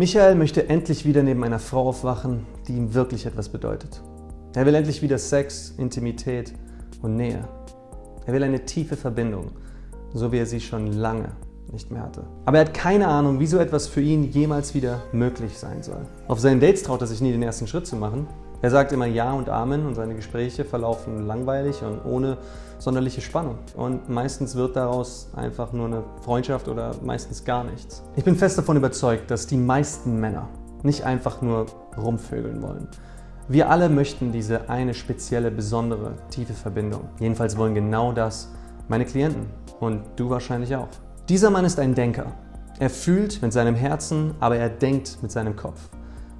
Michael möchte endlich wieder neben einer Frau aufwachen, die ihm wirklich etwas bedeutet. Er will endlich wieder Sex, Intimität und Nähe. Er will eine tiefe Verbindung, so wie er sie schon lange nicht mehr hatte. Aber er hat keine Ahnung, wie so etwas für ihn jemals wieder möglich sein soll. Auf seinen Dates traut er sich nie, den ersten Schritt zu machen. Er sagt immer Ja und Amen und seine Gespräche verlaufen langweilig und ohne sonderliche Spannung. Und meistens wird daraus einfach nur eine Freundschaft oder meistens gar nichts. Ich bin fest davon überzeugt, dass die meisten Männer nicht einfach nur rumvögeln wollen. Wir alle möchten diese eine spezielle, besondere, tiefe Verbindung. Jedenfalls wollen genau das meine Klienten und du wahrscheinlich auch. Dieser Mann ist ein Denker. Er fühlt mit seinem Herzen, aber er denkt mit seinem Kopf.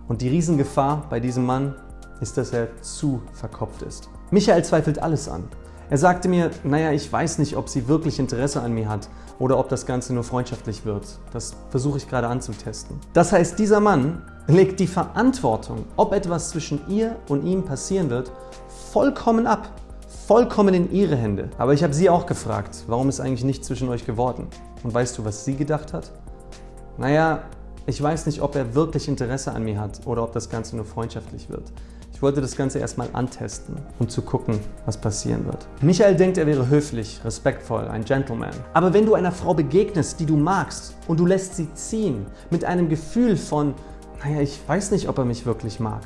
Und die Riesengefahr bei diesem Mann ist, dass er zu verkopft ist. Michael zweifelt alles an. Er sagte mir, naja, ich weiß nicht, ob sie wirklich Interesse an mir hat oder ob das Ganze nur freundschaftlich wird. Das versuche ich gerade anzutesten. Das heißt, dieser Mann legt die Verantwortung, ob etwas zwischen ihr und ihm passieren wird, vollkommen ab. Vollkommen in ihre Hände. Aber ich habe sie auch gefragt, warum ist eigentlich nichts zwischen euch geworden? Und weißt du, was sie gedacht hat? Naja, ich weiß nicht, ob er wirklich Interesse an mir hat oder ob das Ganze nur freundschaftlich wird. Ich wollte das Ganze erstmal antesten, um zu gucken, was passieren wird. Michael denkt, er wäre höflich, respektvoll, ein Gentleman. Aber wenn du einer Frau begegnest, die du magst und du lässt sie ziehen mit einem Gefühl von, naja, ich weiß nicht, ob er mich wirklich mag,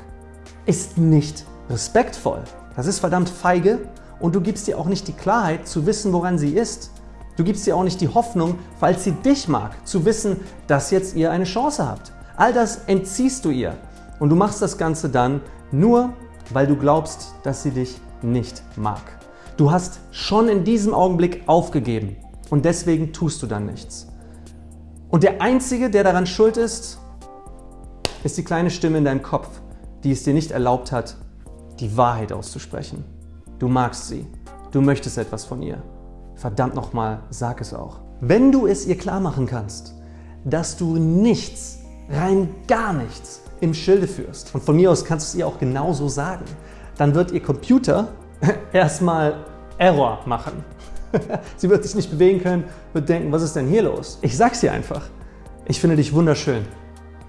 ist nicht respektvoll. Das ist verdammt feige und du gibst ihr auch nicht die Klarheit zu wissen, woran sie ist. Du gibst ihr auch nicht die Hoffnung, falls sie dich mag, zu wissen, dass jetzt ihr eine Chance habt. All das entziehst du ihr und du machst das Ganze dann nur weil du glaubst, dass sie dich nicht mag. Du hast schon in diesem Augenblick aufgegeben und deswegen tust du dann nichts. Und der Einzige, der daran schuld ist, ist die kleine Stimme in deinem Kopf, die es dir nicht erlaubt hat, die Wahrheit auszusprechen. Du magst sie, du möchtest etwas von ihr. Verdammt nochmal, sag es auch. Wenn du es ihr klar machen kannst, dass du nichts, rein gar nichts im Schilde führst. Und von mir aus kannst du es ihr auch genauso sagen. Dann wird ihr Computer erstmal Error machen. Sie wird sich nicht bewegen können, wird denken, was ist denn hier los? Ich sag's dir einfach. Ich finde dich wunderschön.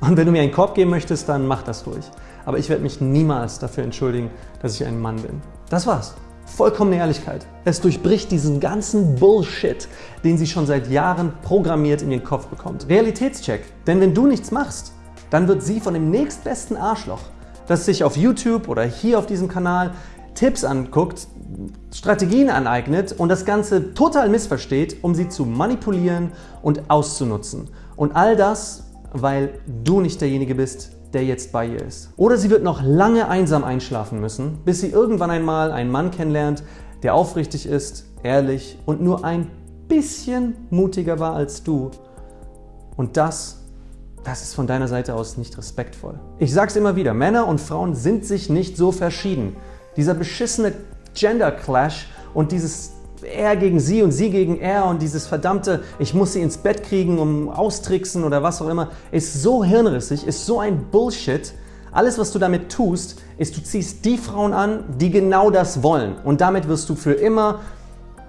Und wenn du mir einen Korb geben möchtest, dann mach das ruhig. Aber ich werde mich niemals dafür entschuldigen, dass ich ein Mann bin. Das war's. Vollkommene Ehrlichkeit. Es durchbricht diesen ganzen Bullshit, den sie schon seit Jahren programmiert in ihren Kopf bekommt. Realitätscheck. Denn wenn du nichts machst, dann wird sie von dem nächstbesten Arschloch, das sich auf YouTube oder hier auf diesem Kanal Tipps anguckt, Strategien aneignet und das Ganze total missversteht, um sie zu manipulieren und auszunutzen. Und all das, weil du nicht derjenige bist, der jetzt bei ihr ist. Oder sie wird noch lange einsam einschlafen müssen, bis sie irgendwann einmal einen Mann kennenlernt, der aufrichtig ist, ehrlich und nur ein bisschen mutiger war als du. Und das das ist von deiner Seite aus nicht respektvoll. Ich sage es immer wieder, Männer und Frauen sind sich nicht so verschieden. Dieser beschissene Gender Clash und dieses er gegen sie und sie gegen er und dieses verdammte, ich muss sie ins Bett kriegen, um austricksen oder was auch immer, ist so hirnrissig, ist so ein Bullshit. Alles, was du damit tust, ist, du ziehst die Frauen an, die genau das wollen. Und damit wirst du für immer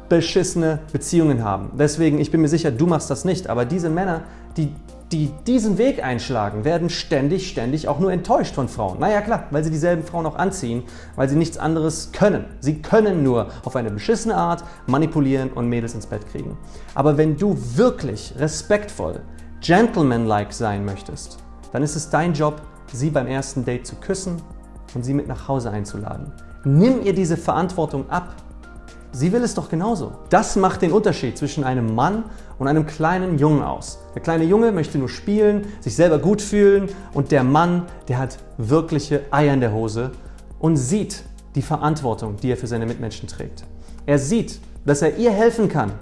beschissene Beziehungen haben. Deswegen, ich bin mir sicher, du machst das nicht, aber diese Männer, die die diesen Weg einschlagen, werden ständig, ständig auch nur enttäuscht von Frauen. Naja klar, weil sie dieselben Frauen auch anziehen, weil sie nichts anderes können. Sie können nur auf eine beschissene Art manipulieren und Mädels ins Bett kriegen. Aber wenn du wirklich respektvoll, gentlemanlike sein möchtest, dann ist es dein Job, sie beim ersten Date zu küssen und sie mit nach Hause einzuladen. Nimm ihr diese Verantwortung ab Sie will es doch genauso. Das macht den Unterschied zwischen einem Mann und einem kleinen Jungen aus. Der kleine Junge möchte nur spielen, sich selber gut fühlen und der Mann, der hat wirkliche Eier in der Hose und sieht die Verantwortung, die er für seine Mitmenschen trägt. Er sieht, dass er ihr helfen kann,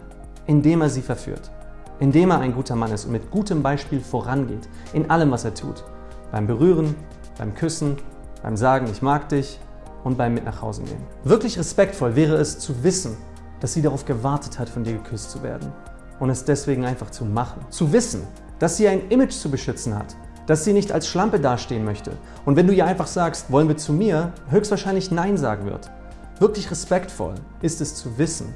indem er sie verführt, indem er ein guter Mann ist und mit gutem Beispiel vorangeht in allem, was er tut. Beim Berühren, beim Küssen, beim Sagen, ich mag dich, und beim Mit nach Hause nehmen. Wirklich respektvoll wäre es zu wissen, dass sie darauf gewartet hat, von dir geküsst zu werden und es deswegen einfach zu machen. Zu wissen, dass sie ein Image zu beschützen hat, dass sie nicht als Schlampe dastehen möchte und wenn du ihr einfach sagst, wollen wir zu mir, höchstwahrscheinlich Nein sagen wird. Wirklich respektvoll ist es zu wissen,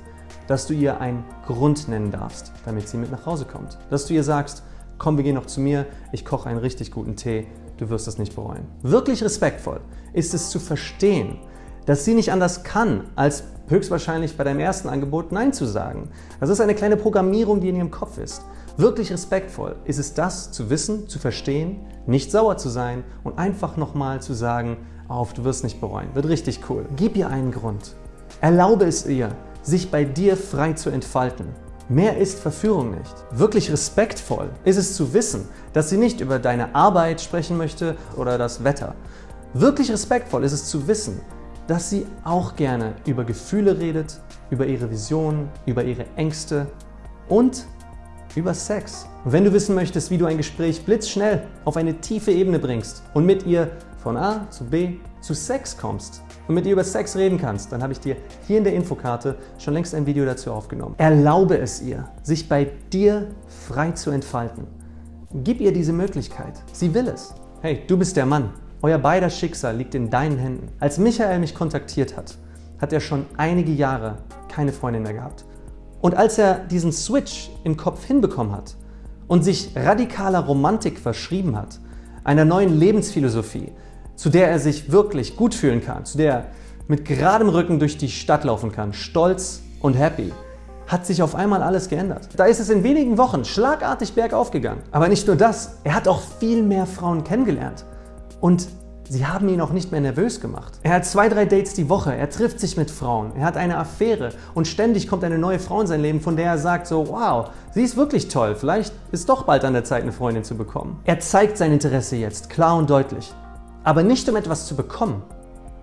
dass du ihr einen Grund nennen darfst, damit sie mit nach Hause kommt. Dass du ihr sagst, komm, wir gehen noch zu mir, ich koche einen richtig guten Tee, du wirst es nicht bereuen. Wirklich respektvoll ist es zu verstehen, dass sie nicht anders kann, als höchstwahrscheinlich bei deinem ersten Angebot Nein zu sagen. Das ist eine kleine Programmierung, die in ihrem Kopf ist. Wirklich respektvoll ist es das zu wissen, zu verstehen, nicht sauer zu sein und einfach nochmal zu sagen, auf, du wirst nicht bereuen. Wird richtig cool. Gib ihr einen Grund. Erlaube es ihr, sich bei dir frei zu entfalten. Mehr ist Verführung nicht. Wirklich respektvoll ist es zu wissen, dass sie nicht über deine Arbeit sprechen möchte oder das Wetter. Wirklich respektvoll ist es zu wissen, dass sie auch gerne über Gefühle redet, über ihre Visionen, über ihre Ängste und über Sex. Wenn du wissen möchtest, wie du ein Gespräch blitzschnell auf eine tiefe Ebene bringst und mit ihr von A zu B zu Sex kommst, und mit ihr über Sex reden kannst, dann habe ich dir hier in der Infokarte schon längst ein Video dazu aufgenommen. Erlaube es ihr, sich bei dir frei zu entfalten. Gib ihr diese Möglichkeit. Sie will es. Hey, du bist der Mann. Euer beider Schicksal liegt in deinen Händen. Als Michael mich kontaktiert hat, hat er schon einige Jahre keine Freundin mehr gehabt. Und als er diesen Switch im Kopf hinbekommen hat und sich radikaler Romantik verschrieben hat, einer neuen Lebensphilosophie, zu der er sich wirklich gut fühlen kann, zu der er mit geradem Rücken durch die Stadt laufen kann, stolz und happy, hat sich auf einmal alles geändert. Da ist es in wenigen Wochen schlagartig bergauf gegangen. Aber nicht nur das, er hat auch viel mehr Frauen kennengelernt. Und sie haben ihn auch nicht mehr nervös gemacht. Er hat zwei, drei Dates die Woche, er trifft sich mit Frauen, er hat eine Affäre und ständig kommt eine neue Frau in sein Leben, von der er sagt so, wow, sie ist wirklich toll, vielleicht ist doch bald an der Zeit, eine Freundin zu bekommen. Er zeigt sein Interesse jetzt, klar und deutlich. Aber nicht um etwas zu bekommen,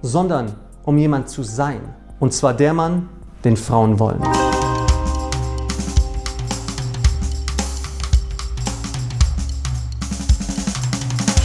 sondern um jemand zu sein. Und zwar der Mann, den Frauen wollen.